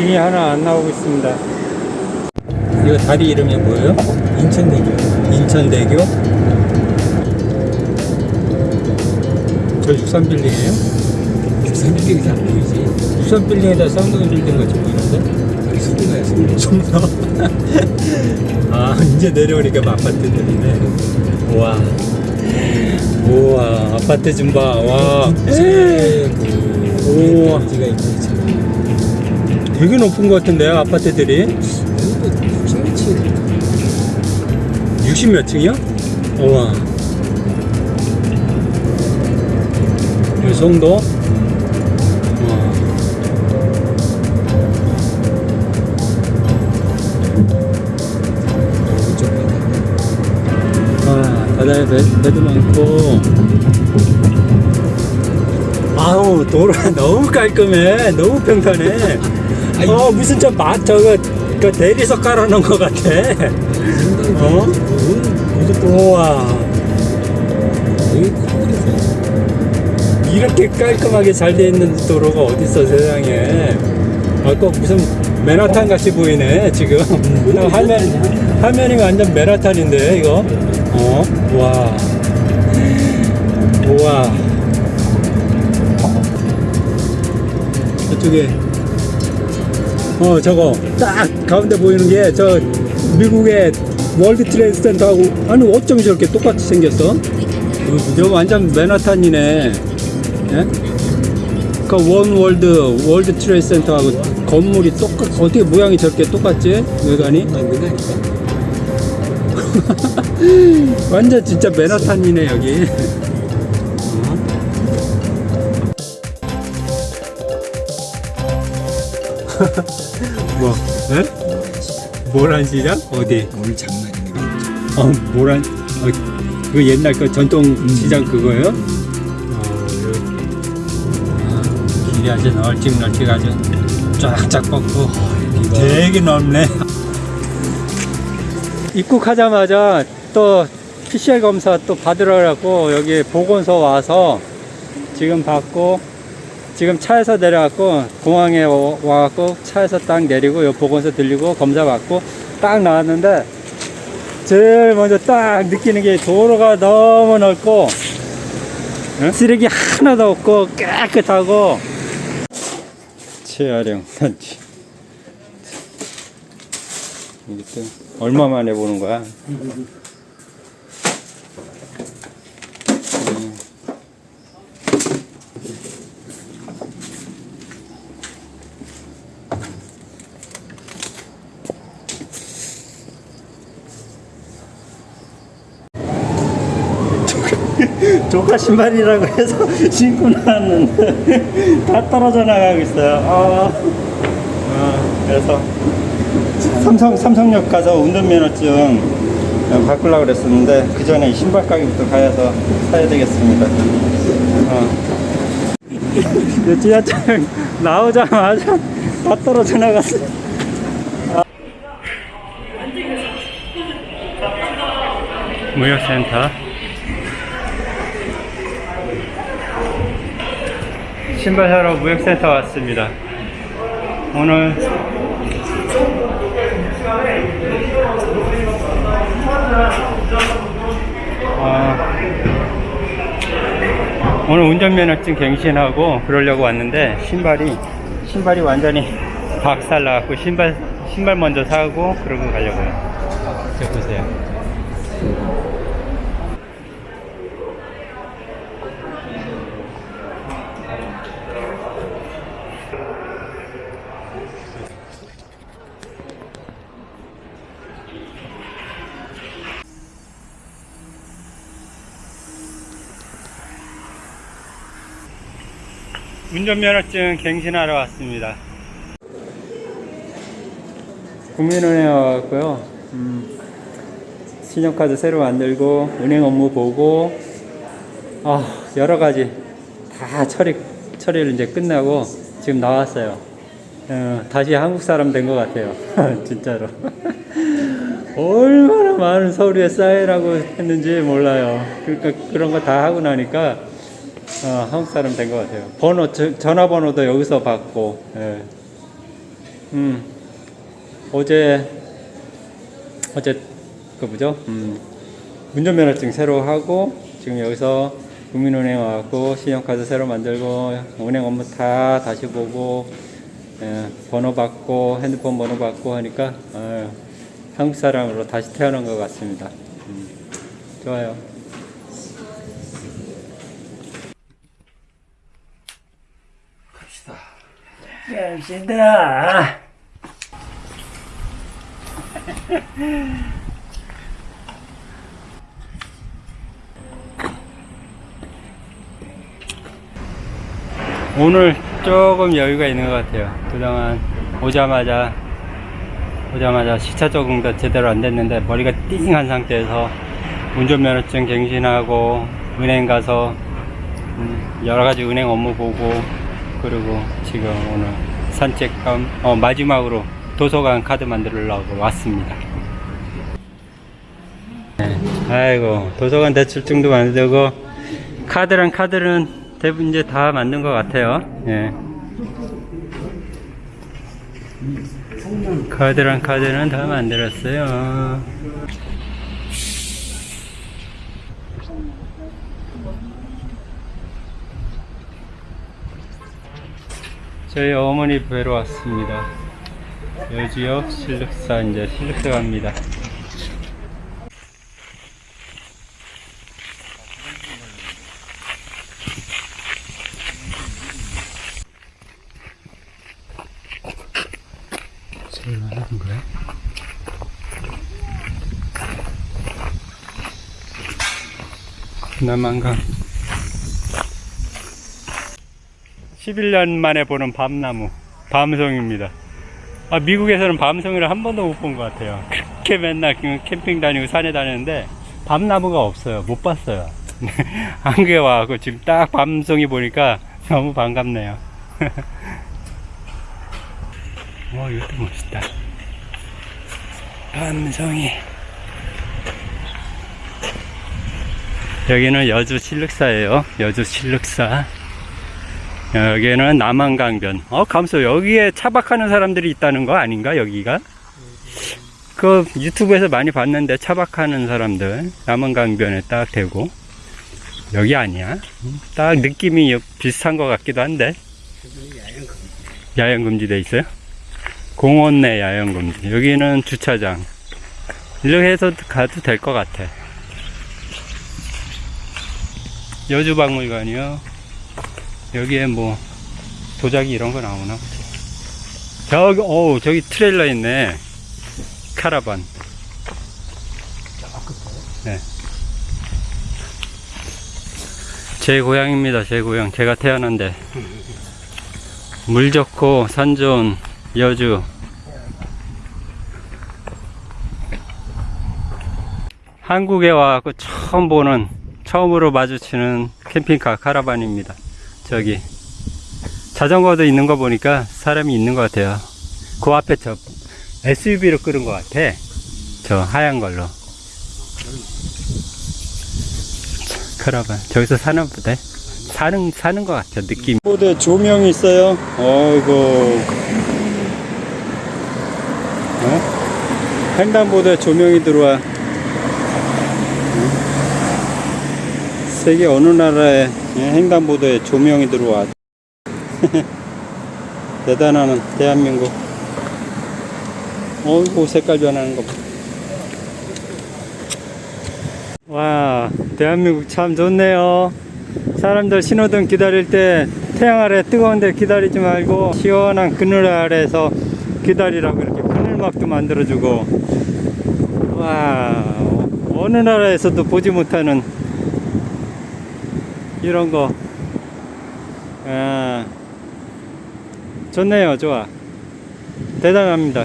진이 하나 안 나오고 있습니다. 이거 다리 이름이 뭐예요? 인천대교. 인천대교? 저 63빌딩이에요? 63빌딩이 잘 보이지? 63빌딩에다 쌍둥이 빌딩 같이 보이는데? 송도야, 송도. 송도? 아, 이제 내려오니까 뭐 아파트들이네. 우와. 우와, 아파트 좀 봐. 와. 최고. 우와. 되게 높은 것 같은데요, 아파트들이? 여기도 60m. 60 몇 층이요? 우와. 우와. 이쪽 봐. 아, 바다에 배, 배도 많고. 아우, 도로가 너무 깔끔해. 너무 평탄해. 어, 무슨 저 마, 저거, 그 대리석 깔아놓은 것 같아. 어? 우와. 이렇게 깔끔하게 잘 돼 있는 도로가 어딨어, 세상에. 아, 꼭 무슨 맨하탄 같이 보이네, 지금. 화면, 화면이 완전 맨하탄인데, 이거. 어? 와. 우와. 저쪽에. 어, 저거. 딱 가운데 보이는 게, 저, 미국의 월드 트레이드 센터하고, 아니, 어쩜 저렇게 똑같이 생겼어? 저 완전 맨하탄이네. 예? 그 원월드 월드 트레이드 센터하고 건물이 똑같 어떻게 모양이 저렇게 똑같지 외관이. 완전 진짜 맨하탄이네 여기 뭐 예? 모란 시장? 어디? 오늘 장난이네. 어 모란 어, 그 옛날 그 전통 시장 그거예요? 어, 여기. 길이 아주 널찍널찍 아주 쫙쫙 뻗고. 되게 넓네. 입국하자마자 또 PCR 검사 또 받으러 가고 여기 보건소 와서 지금 받고 지금 차에서 내려갖고 공항에 와- 와갖고 차에서 딱 내리고 요 보건소 들리고 검사 받고 딱 나왔는데 제일 먼저 딱 느끼는 게 도로가 너무 넓고 응? 쓰레기 하나도 없고 깨끗하고. 재활용 단지. 이게 또 얼마 만에 보는 거야 조카 신발이라고 해서 신고 나왔는데 다 떨어져 나가고 있어요. 아, 아, 그래서 삼성 삼성역 가서 운전면허증 바꾸려고 그랬었는데 그 전에 신발 가게부터 가서 사야 되겠습니다. 어. 그 지하철 나오자마자 다 떨어져 나갔어. 무역센터 신발 사러 무역센터 왔습니다. 오늘 아, 오늘 운전면허증 갱신하고 그러려고 왔는데 신발이 신발이 완전히 박살 나갖고 신발 신발 먼저 사고 그러고 가려고요. 저 보세요. 운전면허증 갱신하러 왔습니다. 국민은행에 와갖고요. 음, 신용카드 새로 만들고 은행 업무 보고 아 여러 가지 다 처리 처리를 이제 끝나고 지금 나왔어요. 어, 다시 한국 사람 된 것 같아요. 진짜로. 얼마나 많은 서류에 쌓이라고 했는지 몰라요. 그러니까 그런 거 다 하고 나니까 어, 한국 사람 된 것 같아요. 번호, 저- 전화번호도 여기서 받고, 예. 음, 어제, 어제, 그 뭐죠? 음, 운전면허증 새로 하고, 지금 여기서 국민은행 와갖고, 신용카드 새로 만들고, 은행 업무 다 다시 보고, 예, 번호 받고, 핸드폰 번호 받고 하니까, 아유, 한국 사람으로 다시 태어난 것 같습니다. 음, 좋아요. 갑시다. 갑시다. 오늘 조금 여유가 있는 것 같아요. 그동안 오자마자 오자마자 시차 적응도 제대로 안 됐는데 머리가 띵한 상태에서 운전면허증 갱신하고 은행 가서 음, 여러 가지 은행 업무 보고 그리고 지금 오늘 산책감 어, 마지막으로 도서관 카드 만들려고 왔습니다. 네, 아이고 도서관 대출증도 만들고 카드랑 카드는 대부분 이제 다 만든 것 같아요. 예. 카드랑 카드는 다 만들었어요. 저희 어머니 뵈러 왔습니다. 여지역 실륵사 이제 실륵사 갑니다. 남한강 11년 만에 보는 밤나무 밤송입니다. 아, 미국에서는 밤송이를 한 번도 못 본 것 같아요. 그렇게 맨날 그 캠핑 다니고 산에 다니는데 밤나무가 없어요. 못 봤어요. 한국에 와서 지금 딱 밤송이 보니까 너무 반갑네요. 와 이것도 멋있다. 밤송이. 여기는 여주 실륵사예요. 여주 실륵사 여기는 남한강변. 어 감소. 여기에 차박하는 사람들이 있다는 거 아닌가 여기가? 그 유튜브에서 많이 봤는데 차박하는 사람들 남한강변에 딱 대고. 여기 아니야. 음, 딱 느낌이 비슷한 것 같기도 한데. 야영 금지 돼 있어요? 공원 내 야영 금지. 여기는 주차장. 이렇게 해서 가도 될 것 같아. 여주박물관이요 여기에 뭐 도자기 이런 거 나오나. 저기 오 저기 트레일러 있네. 카라반. 네. 제 고향입니다 제 고향. 제가 태어난데. 물 좋고 산 좋은 여주. 한국에 와서 처음 보는 처음으로 마주치는 캠핑카 카라반입니다 저기 자전거도 있는 거 보니까 사람이 있는 것 같아요. 그 앞에 저 SUV로 끄는 것 같아. 저 하얀 걸로. 카라반. 저기서 사는 부대. 사는 사는 것 같아 느낌. 보드 조명이 있어요. 어이구. 어? 횡단보도에 조명이 들어와. 세계 어느 나라에 예, 횡단보도에 조명이 들어와. 대단한 대한민국. 어이구 색깔 변하는 거 봐. 와 대한민국 참 좋네요. 사람들 신호등 기다릴 때 태양 아래 뜨거운데 기다리지 말고 시원한 그늘 아래에서 기다리라고 이렇게 그늘막도 만들어주고. 와 어느 나라에서도 보지 못하는 이런 거. 아, 좋네요, 좋아. 대단합니다.